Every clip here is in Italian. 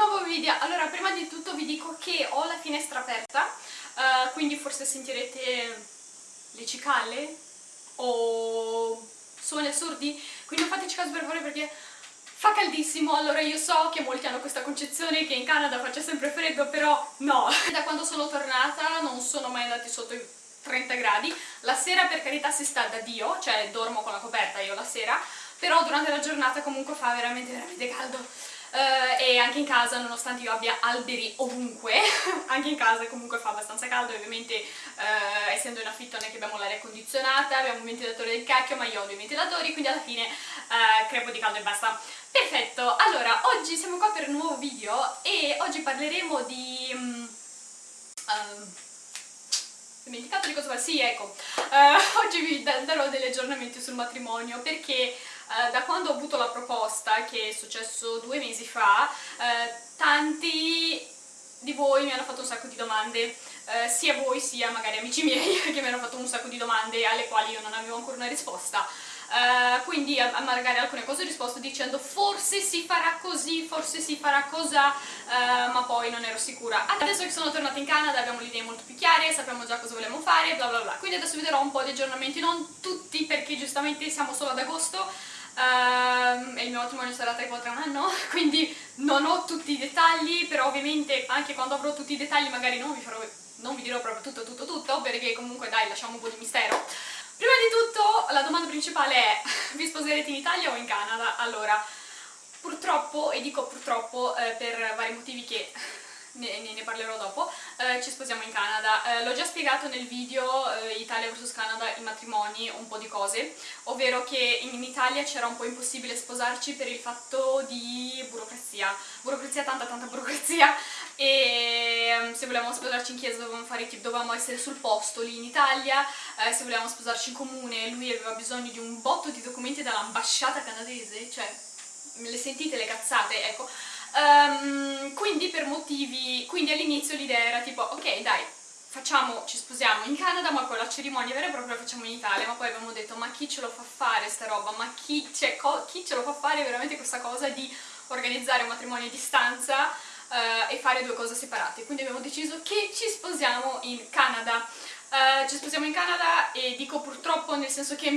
nuovo video. Allora, prima di tutto vi dico che ho la finestra aperta, uh, quindi forse sentirete le cicale o suoni assurdi, quindi non fateci caso per favore perché fa caldissimo, allora io so che molti hanno questa concezione che in Canada faccia sempre freddo, però no. Da quando sono tornata non sono mai andati sotto i 30 gradi, la sera per carità si sta da Dio, cioè dormo con la coperta io la sera, però durante la giornata comunque fa veramente veramente caldo uh, e anche in casa nonostante io abbia alberi ovunque anche in casa comunque fa abbastanza caldo ovviamente uh, essendo in affitto non è che abbiamo l'aria condizionata abbiamo un ventilatore del cacchio ma io ho due ventilatori quindi alla fine uh, crepo di caldo e basta perfetto allora oggi siamo qua per un nuovo video e oggi parleremo di um, dimenticato di cosa fa? Sì, ecco, uh, oggi vi darò degli aggiornamenti sul matrimonio perché uh, da quando ho avuto la proposta, che è successo due mesi fa, uh, tanti di voi mi hanno fatto un sacco di domande, sia voi sia magari amici miei che mi hanno fatto un sacco di domande alle quali io non avevo ancora una risposta Uh, quindi a, a, magari alcune cose ho risposto dicendo forse si farà così, forse si farà cosa, uh, ma poi non ero sicura. Adesso che sono tornata in Canada abbiamo le idee molto più chiare, sappiamo già cosa vogliamo fare, bla bla bla. Quindi adesso vi darò un po' di aggiornamenti, non tutti perché giustamente siamo solo ad agosto, e il mio matrimonio sarà tra tra un anno, quindi non ho tutti i dettagli, però ovviamente anche quando avrò tutti i dettagli magari non vi, farò, non vi dirò proprio tutto tutto tutto, perché comunque dai lasciamo un po' di mistero. Prima di tutto la domanda principale è vi sposerete in Italia o in Canada? Allora, purtroppo, e dico purtroppo eh, per vari motivi che ne, ne parlerò dopo, eh, ci sposiamo in Canada. Eh, L'ho già spiegato nel video eh, Italia vs Canada, i matrimoni, un po' di cose, ovvero che in Italia c'era un po' impossibile sposarci per il fatto di burocrazia, burocrazia, tanta tanta burocrazia, e ehm, se volevamo sposarci in chiesa dovevamo, fare, dovevamo essere sul posto lì in Italia, eh, se volevamo sposarci in comune lui aveva bisogno di un botto di documenti dall'ambasciata canadese, cioè le sentite le cazzate, ecco, Um, quindi per motivi, quindi all'inizio l'idea era tipo, ok dai, facciamo, ci sposiamo in Canada, ma poi la cerimonia vera e propria la facciamo in Italia, ma poi abbiamo detto, ma chi ce lo fa fare sta roba, ma chi, cioè, chi ce lo fa fare veramente questa cosa di organizzare un matrimonio a distanza uh, e fare due cose separate, quindi abbiamo deciso che ci sposiamo in Canada. Uh, ci sposiamo in Canada e dico purtroppo nel senso che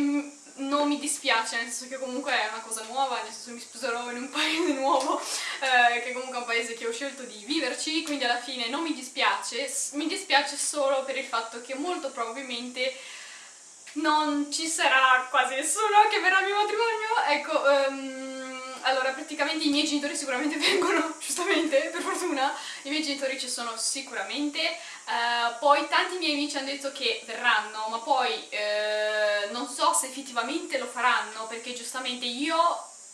non mi dispiace, nel senso che comunque è una cosa nuova, nel senso mi sposerò in un paese nuovo, eh, che comunque è un paese che ho scelto di viverci, quindi alla fine non mi dispiace, mi dispiace solo per il fatto che molto probabilmente non ci sarà quasi nessuno che verrà al mio matrimonio, ecco, um, allora praticamente i miei genitori sicuramente vengono, giustamente, per fortuna, i miei genitori ci sono sicuramente, uh, poi tanti miei amici hanno detto che verranno, ma poi uh, non so se effettivamente lo faranno, perché giustamente io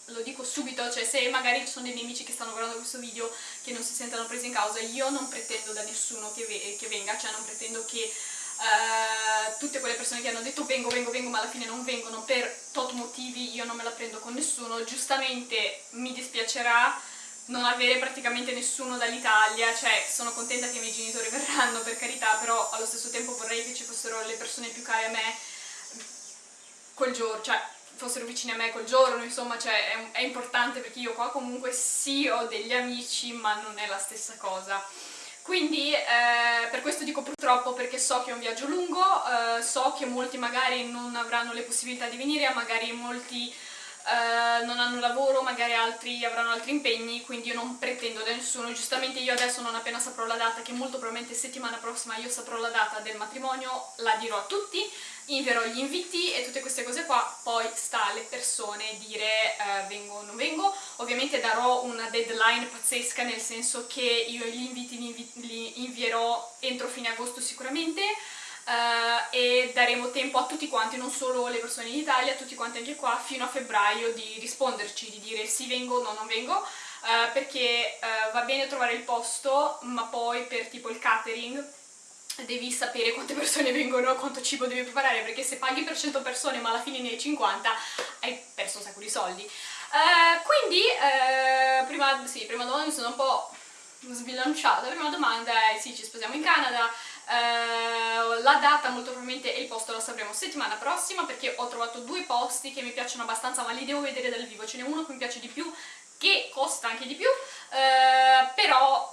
lo dico subito, cioè se magari ci sono dei miei amici che stanno guardando questo video che non si sentono presi in causa, io non pretendo da nessuno che, ve che venga, cioè non pretendo che Uh, tutte quelle persone che hanno detto vengo, vengo, vengo ma alla fine non vengono per tot motivi io non me la prendo con nessuno. Giustamente mi dispiacerà non avere praticamente nessuno dall'Italia cioè sono contenta che i miei genitori verranno per carità però allo stesso tempo vorrei che ci fossero le persone più care a me quel giorno, cioè fossero vicini a me quel giorno, insomma, cioè è, è importante perché io qua comunque sì ho degli amici ma non è la stessa cosa. Quindi eh, per questo dico purtroppo perché so che è un viaggio lungo, eh, so che molti magari non avranno le possibilità di venire, magari molti eh, non hanno lavoro, magari altri avranno altri impegni, quindi io non pretendo da nessuno, giustamente io adesso non appena saprò la data, che molto probabilmente settimana prossima io saprò la data del matrimonio, la dirò a tutti, invierò gli inviti e tutte queste cose qua, poi sta alle persone dire eh, vengo o non vengo, ovviamente darò una deadline pazzesca nel senso che io gli inviti li, invi li invierò entro fine agosto sicuramente eh, e daremo tempo a tutti quanti, non solo le persone in Italia, a tutti quanti anche qua, fino a febbraio di risponderci, di dire sì vengo o no non vengo, eh, perché eh, va bene trovare il posto, ma poi per tipo il catering devi sapere quante persone vengono, quanto cibo devi preparare, perché se paghi per 100 persone ma alla fine ne hai 50 hai perso un sacco di soldi. Uh, quindi, uh, prima, sì, prima domanda mi sono un po' sbilanciata, la prima domanda è sì, ci sposiamo in Canada, uh, la data molto probabilmente e il posto la sapremo settimana prossima perché ho trovato due posti che mi piacciono abbastanza ma li devo vedere dal vivo, ce n'è uno che mi piace di più che costa anche di più, eh,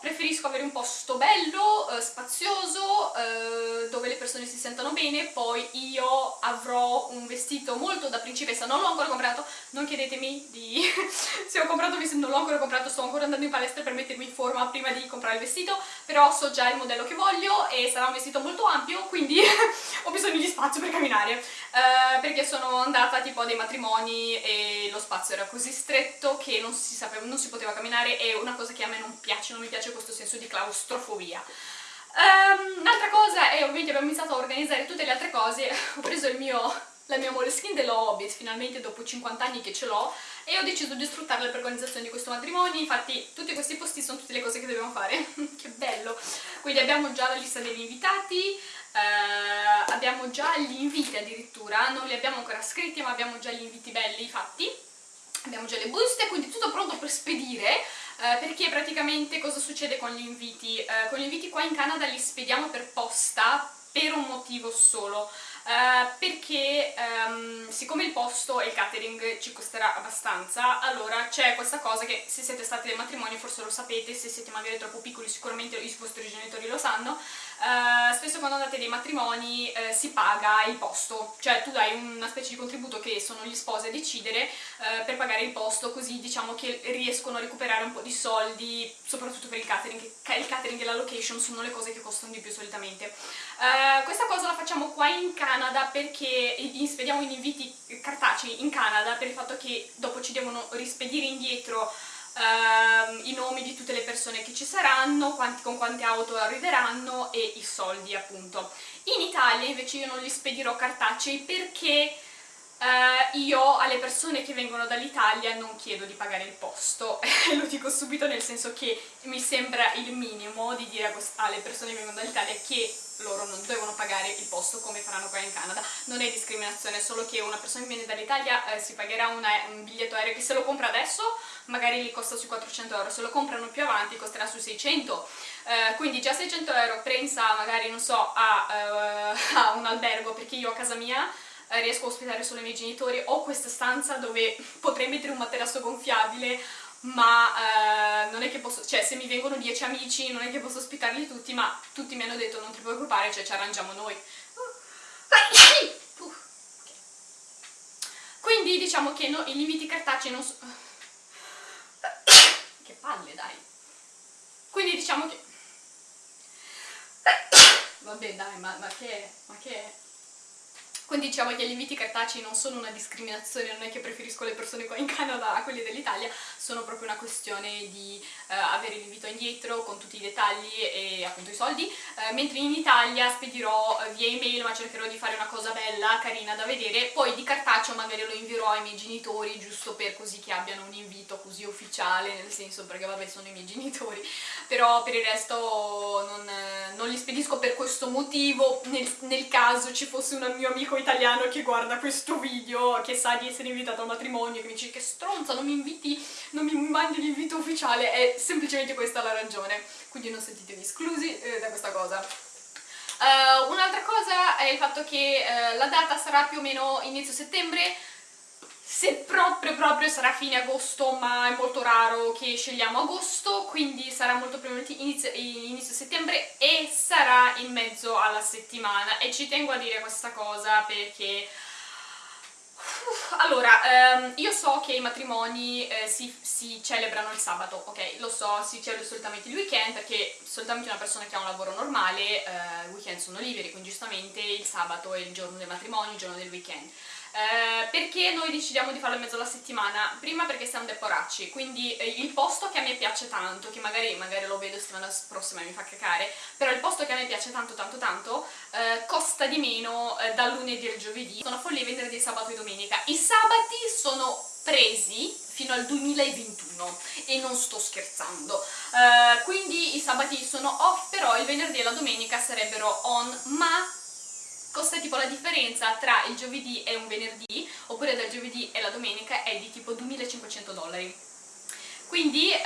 preferisco avere un posto bello, eh, spazioso, eh, dove le persone si sentano bene, poi io avrò un vestito molto da principessa, non l'ho ancora comprato, non chiedetemi di se ho comprato vestito, non l'ho ancora comprato, sto ancora andando in palestra per mettermi in forma prima di comprare il vestito, però so già il modello che voglio e sarà un vestito molto ampio, quindi ho bisogno di spazio per camminare, eh, perché sono andata tipo a dei matrimoni e lo spazio era così stretto che non si, sapeva, non si poteva camminare, è una cosa che a me non piace, non mi piace questo senso di claustrofobia. Um, Un'altra cosa è ovviamente abbiamo iniziato a organizzare tutte le altre cose, ho preso mio, la mia Moleskine dello Hobbit, finalmente dopo 50 anni che ce l'ho, e ho deciso di sfruttarla per l'organizzazione di questo matrimonio, infatti tutti questi posti sono tutte le cose che dobbiamo fare, che bello! Quindi abbiamo già la lista degli invitati, eh, abbiamo già gli inviti addirittura, non li abbiamo ancora scritti ma abbiamo già gli inviti belli fatti, abbiamo già le buste, quindi tutto pronto per spedire, eh, perché praticamente cosa succede con gli inviti? Eh, con gli inviti qua in Canada li spediamo per posta per un motivo solo, Uh, perché um, siccome il posto e il catering ci costerà abbastanza, allora c'è questa cosa che se siete stati ai matrimoni forse lo sapete, se siete magari troppo piccoli sicuramente i vostri genitori lo sanno, Uh, spesso quando andate dei matrimoni uh, si paga il posto, cioè tu dai una specie di contributo che sono gli sposi a decidere uh, per pagare il posto, così diciamo che riescono a recuperare un po' di soldi, soprattutto per il catering, il catering e la location sono le cose che costano di più solitamente. questa cosa la facciamo qua in Canada perché spediamo in inviti cartacei in Canada per il fatto che dopo ci devono rispedire indietro Uh, i nomi di tutte le persone che ci saranno, quanti, con quante auto arriveranno e i soldi appunto. In Italia invece io non li spedirò cartacei perché uh, io alle persone che vengono dall'Italia non chiedo di pagare il posto, lo dico subito nel senso che mi sembra il minimo di dire alle persone che vengono dall'Italia che loro non devono pagare il posto come faranno qua in Canada. Non è discriminazione, solo che una persona che viene dall'Italia eh, si pagherà una, un biglietto aereo che se lo compra adesso magari gli costa sui 400 euro, se lo comprano più avanti costerà sui 600, eh, quindi già 600 euro pensa magari, non so, a, uh, a un albergo, perché io a casa mia eh, riesco a ospitare solo i miei genitori, ho questa stanza dove potrei mettere un materasso gonfiabile, ma eh, non è che posso, cioè se mi vengono 10 amici non è che posso ospitarli tutti, ma tutti mi hanno detto non ti preoccupare, cioè ci arrangiamo noi. Quindi diciamo che no, i limiti cartacei non sono palle, dai. Quindi diciamo che... Vabbè, dai, ma, ma che... Ma che... Quindi diciamo che gli inviti cartacei non sono una discriminazione, non è che preferisco le persone qua in Canada a quelle dell'Italia, sono proprio una questione di uh, avere l'invito indietro con tutti i dettagli e appunto i soldi, uh, mentre in Italia spedirò uh, via email ma cercherò di fare una cosa bella, carina da vedere, poi di cartaceo magari lo invierò ai miei genitori giusto per così che abbiano un invito così ufficiale, nel senso perché vabbè sono i miei genitori, però per il resto non, non li spedisco per questo motivo, nel, nel caso ci fosse un mio amico italiano che guarda questo video, che sa di essere invitato al matrimonio, che mi dice che stronza, non mi inviti, non mi mandi l'invito ufficiale, è semplicemente questa la ragione, quindi non sentitevi esclusi eh, da questa cosa. Uh, Un'altra cosa è il fatto che uh, la data sarà più o meno inizio settembre, se proprio proprio sarà fine agosto ma è molto raro che scegliamo agosto quindi sarà molto probabilmente inizio, inizio, settembre e sarà in mezzo alla settimana e ci tengo a dire questa cosa perché allora, ehm, io so che i matrimoni eh, si, si, celebrano il sabato, ok? Lo so, si celebra solitamente il weekend perché solitamente una persona che ha un lavoro normale, eh, i weekend sono liberi, quindi giustamente il sabato è il giorno del matrimonio, il giorno del weekend. Eh, perché noi decidiamo di farlo in mezzo alla settimana? Prima perché siamo dei poracci, quindi eh, il posto che a me piace tanto, che magari, magari lo vedo settimana prossima e mi fa cacare, però il posto che a me piace tanto tanto tanto eh, costa di meno eh, dal lunedì al giovedì, sono follie venerdì, sabato e domenica. I sabati sono presi fino al 2021 e non sto scherzando uh, quindi i sabati sono off però il venerdì e la domenica sarebbero on ma costa tipo la differenza tra il giovedì e un venerdì, oppure dal giovedì e la domenica, è di tipo 2500 dollari. Quindi eh,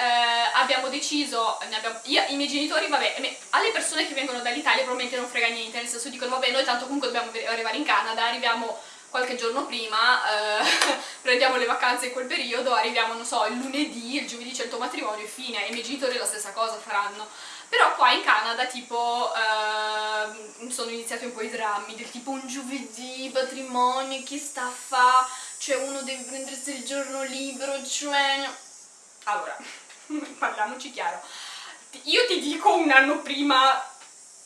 abbiamo deciso, abbiamo, io, i miei genitori, vabbè, alle persone che vengono dall'Italia probabilmente non frega niente, nel senso dicono vabbè noi tanto comunque dobbiamo arrivare in Canada, arriviamo qualche giorno prima, eh, prendiamo le vacanze in quel periodo, arriviamo, non so, il lunedì, il giovedì c'è il tuo matrimonio e fine, i miei genitori la stessa cosa faranno. Però qua in Canada tipo uh, sono iniziati un po' i drammi del tipo un giovedì, matrimonio, chi sta a fa, cioè uno deve prendersi il giorno libero, cioè... Allora, parliamoci chiaro, io ti dico un anno prima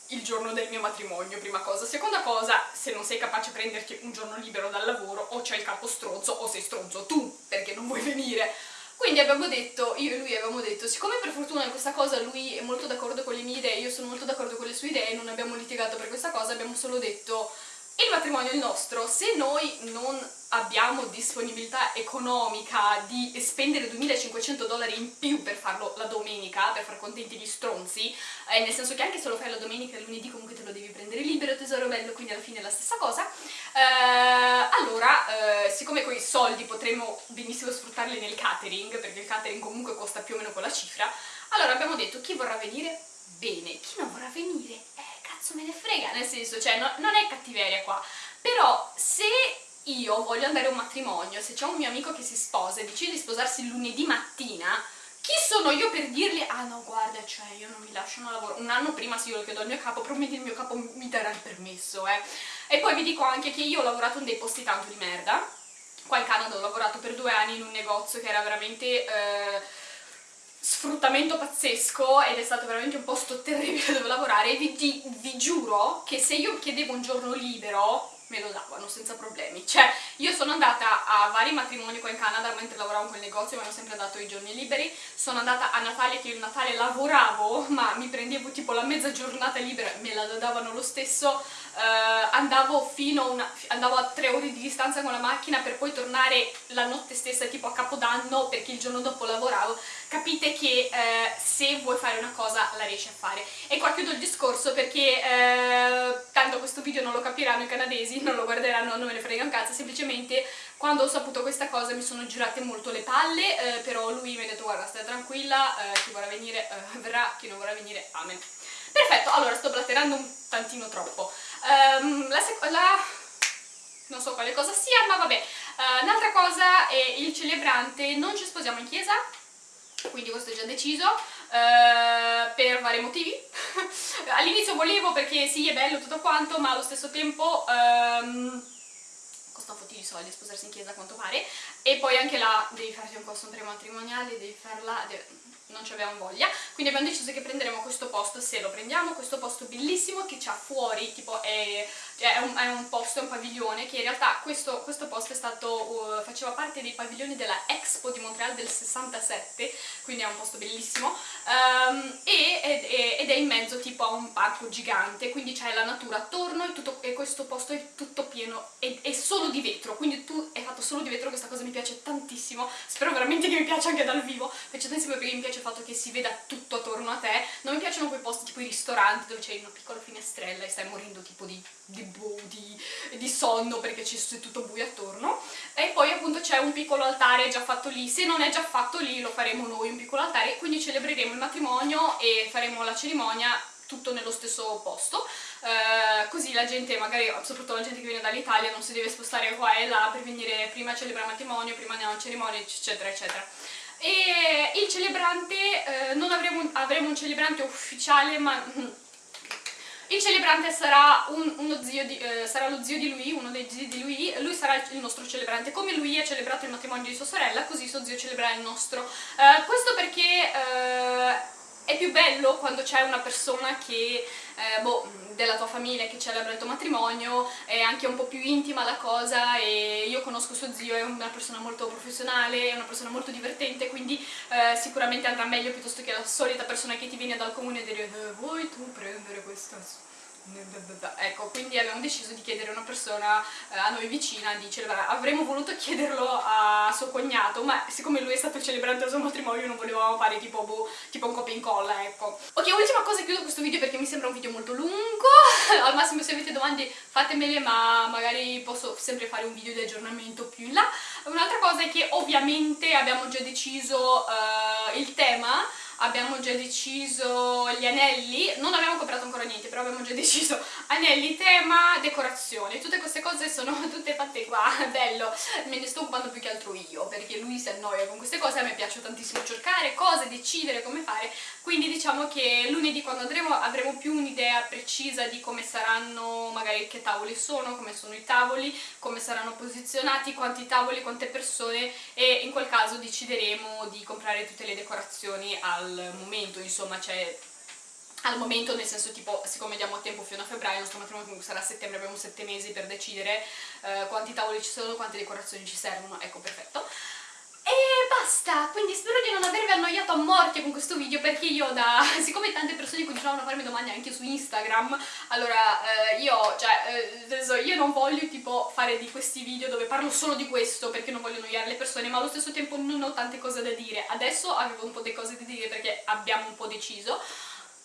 il giorno del mio matrimonio, prima cosa. Seconda cosa, se non sei capace di prenderti un giorno libero dal lavoro, o c'è il capo stronzo, o sei stronzo tu, perché non vuoi venire. Quindi abbiamo detto, io e lui abbiamo detto, siccome per fortuna questa cosa lui è molto d'accordo con le mie idee, io sono molto d'accordo con le sue idee, non abbiamo litigato per questa cosa, abbiamo solo detto il matrimonio è il nostro, se noi non abbiamo disponibilità economica di spendere 2500 dollari in più per farlo la domenica, per far contenti gli stronzi, eh, nel senso che anche se lo fai la domenica e lunedì comunque te lo devi prendere libero, tesoro bello, quindi alla fine è la stessa cosa, eh, allora, eh, siccome quei soldi potremmo benissimo sfruttarli nel catering, perché il catering comunque costa più o meno quella cifra, allora abbiamo detto chi vorrà venire? Bene, chi non vorrà venire? Eh, cazzo me ne frega, nel senso, cioè, no, non è cattiveria qua, però se io voglio andare a un matrimonio, se c'è un mio amico che si sposa e decide di sposarsi lunedì mattina, chi sono io per dirgli, ah no guarda, cioè io non mi lasciano lavoro, un anno prima se io lo chiedo al mio capo, probabilmente il mio capo mi darà il permesso, eh. E poi vi dico anche che io ho lavorato in dei posti tanto di merda, qua in Canada ho lavorato per due anni in un negozio che era veramente... Eh, sfruttamento pazzesco ed è stato veramente un posto terribile dove lavorare. Vi, vi, giuro che se io chiedevo un giorno libero me lo davano senza problemi. Cioè io sono andata a vari matrimoni qua in Canada mentre lavoravo in quel negozio mi hanno sempre dato i giorni liberi. Sono andata a Natale che io il Natale lavoravo ma mi prendevo tipo la mezza giornata libera me la davano lo stesso. Uh, andavo fino una, andavo a tre ore di distanza con la macchina per poi tornare la notte stessa tipo a Capodanno perché il giorno dopo lavoravo capite che uh, se vuoi fare una cosa la riesci a fare. E qua chiudo il discorso perché uh, tanto questo video non lo capiranno i canadesi non lo guarderanno, non me ne frega un cazzo semplicemente quando ho saputo questa cosa mi sono girate molto le palle però lui mi ha detto guarda stai tranquilla chi vorrà venire verrà, chi non vorrà venire amen. Perfetto, allora sto blatterando un tantino troppo. Um, la, la, non so quale cosa sia, ma vabbè. Uh, un'altra cosa è il celebrante, non ci sposiamo in chiesa, quindi questo è già deciso, uh, per vari motivi. All'inizio volevo perché sì, è bello tutto quanto, ma allo stesso tempo... Um, costa un po' di soldi sposarsi in chiesa a quanto pare e poi anche là devi farti un costume prematrimoniale, devi farla, devi non ci avevamo voglia, quindi abbiamo deciso che prenderemo questo posto, se lo prendiamo, questo posto bellissimo che c'ha fuori, tipo è, è, un, è, un, posto, è un pavilione, che in realtà questo, questo posto stato, uh, faceva parte dei padiglioni della Expo di Montreal del 67, quindi è un posto bellissimo, um, e, ed, ed, è in mezzo tipo a un parco gigante, quindi c'è la natura attorno e, tutto, e, questo posto è tutto pieno, è, è solo di vetro, quindi tu è fatto solo di vetro, questa cosa mi piace tantissimo, spero veramente che mi piaccia anche dal vivo, mi piace tantissimo perché mi piace fatto che si veda tutto attorno a te non mi piacciono quei posti tipo i ristoranti dove c'è una piccola finestrella e stai morendo tipo di, di, boh, di, di sonno perché c'è tutto buio attorno. E poi appunto c'è un piccolo altare già fatto lì. Se non è già fatto lì lo faremo noi un piccolo altare. Quindi celebreremo il matrimonio e faremo la cerimonia tutto nello stesso posto. Uh, così la gente, magari soprattutto la gente che viene dall'Italia non si deve spostare qua e là per venire prima a celebrare il matrimonio, prima a cerimonia eccetera eccetera e il celebrante, eh, non avremo, avremo un celebrante ufficiale ma il celebrante sarà, un, di, eh, sarà, lo zio di lui, uno dei zii di lui, lui sarà il nostro celebrante, come lui ha celebrato il matrimonio di sua sorella, così suo zio celebrerà il nostro. Uh, questo perché uh, è più bello quando c'è una persona che, eh, boh, della tua famiglia che celebra il tuo matrimonio, è anche un po' più intima la cosa e io conosco suo zio, è una persona molto professionale, è una persona molto divertente, quindi eh, sicuramente andrà meglio piuttosto che la solita persona che ti viene dal comune e dire eh, vuoi tu prendere questa Ecco, quindi abbiamo deciso di chiedere a una persona eh, a noi vicina di celebrare. Avremmo voluto chiederlo a suo cognato, ma siccome lui è stato celebrante al suo matrimonio non volevamo fare tipo, boh, tipo un copia e incolla, ecco. Ok, ultima cosa, chiudo questo video perché mi sembra un video molto lungo. Al massimo se avete domande fatemele, ma magari posso sempre fare un video di aggiornamento più in là. Un'altra cosa è che ovviamente abbiamo già deciso uh, il tema abbiamo già deciso gli anelli, non abbiamo comprato ancora niente, però abbiamo già deciso. Anelli, tema, decorazioni, tutte queste cose sono tutte fatte qua, bello, me ne sto occupando più che altro io, perché lui si annoia con queste cose, a me piace tantissimo cercare cose, decidere come fare, quindi diciamo che lunedì quando andremo avremo più un'idea precisa di come saranno, magari che tavoli sono, come sono i tavoli, come saranno posizionati, quanti tavoli, quante persone. E in quel caso decideremo di comprare tutte le decorazioni al momento, insomma, cioè al momento nel senso tipo siccome diamo tempo fino a febbraio il nostro matrimonio comunque sarà a settembre abbiamo sette mesi per decidere eh, quanti tavoli ci sono quante decorazioni ci servono. Ecco perfetto. E basta, quindi spero di non avervi annoiato a morte con questo video perché io da... siccome tante persone continuavano a farmi domande anche su Instagram allora eh, io, cioè, eh, io non voglio tipo fare di questi video dove parlo solo di questo perché non voglio annoiare le persone ma allo stesso tempo non ho tante cose da dire. Adesso avevo un po' di cose da dire perché abbiamo un po' deciso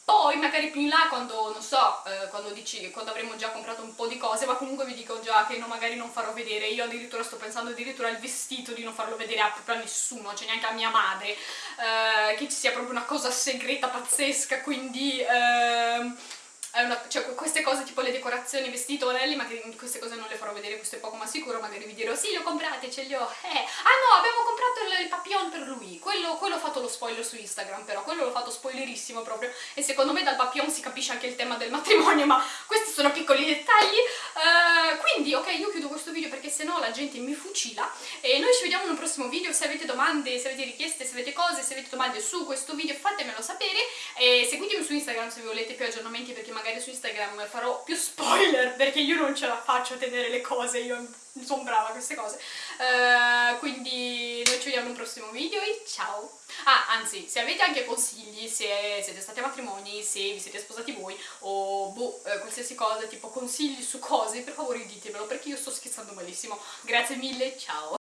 poi magari più in là quando, non so, eh, quando, dici, quando avremo già comprato un po' di cose, ma comunque vi dico già che no, magari non farò vedere, io addirittura sto pensando addirittura al vestito di non farlo vedere a, proprio a nessuno, cioè neanche a mia madre, eh, che ci sia proprio una cosa segreta pazzesca, quindi... Eh, una, cioè, queste cose tipo le decorazioni, i vestiti, anelli, magari queste cose non le farò vedere, questo è poco ma sicuro, magari vi dirò sì, le ho comprate, ce li ho, eh. Ah no, abbiamo comprato il, il papillon per lui, quello, quello ho fatto lo spoiler su Instagram però, quello l'ho fatto spoilerissimo proprio, e secondo me dal papillon si capisce anche il tema del matrimonio, ma questi sono piccoli dettagli, uh, quindi ok, io chiudo questo video perché sennò la gente mi fucila, e noi ci vediamo in un prossimo video, se avete domande, se avete richieste, se avete cose, se avete domande su questo video fatemelo sapere, e seguitemi su Instagram se volete più aggiornamenti perché magari su Instagram farò più spoiler perché io non ce la faccio a tenere le cose, io sono brava a queste cose. Uh, quindi noi ci vediamo in un prossimo video e ciao! Ah, anzi, se avete anche consigli, se siete stati a matrimoni, se vi siete sposati voi, o boh, eh, qualsiasi cosa, tipo consigli su cose, per favore ditemelo perché io sto scherzando malissimo. Grazie mille, ciao!